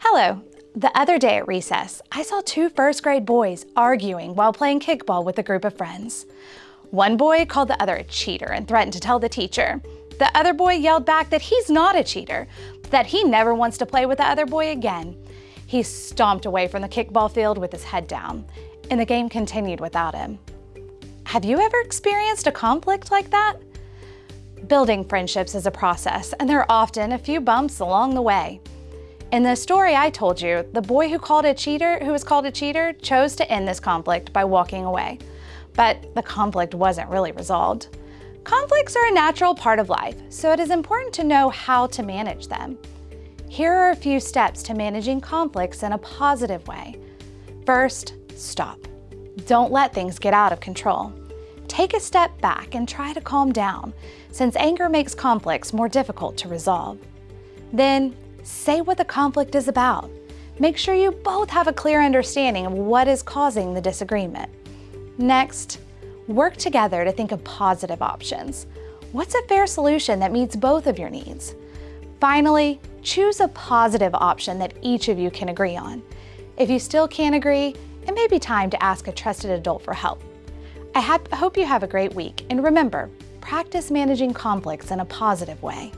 Hello. The other day at recess, I saw two first grade boys arguing while playing kickball with a group of friends. One boy called the other a cheater and threatened to tell the teacher. The other boy yelled back that he's not a cheater, that he never wants to play with the other boy again. He stomped away from the kickball field with his head down, and the game continued without him. Have you ever experienced a conflict like that? Building friendships is a process, and there are often a few bumps along the way. In the story I told you, the boy who called a cheater, who was called a cheater, chose to end this conflict by walking away. But the conflict wasn't really resolved. Conflicts are a natural part of life, so it is important to know how to manage them. Here are a few steps to managing conflicts in a positive way. First, stop. Don't let things get out of control. Take a step back and try to calm down, since anger makes conflicts more difficult to resolve. Then, Say what the conflict is about. Make sure you both have a clear understanding of what is causing the disagreement. Next, work together to think of positive options. What's a fair solution that meets both of your needs? Finally, choose a positive option that each of you can agree on. If you still can't agree, it may be time to ask a trusted adult for help. I hope you have a great week, and remember, practice managing conflicts in a positive way.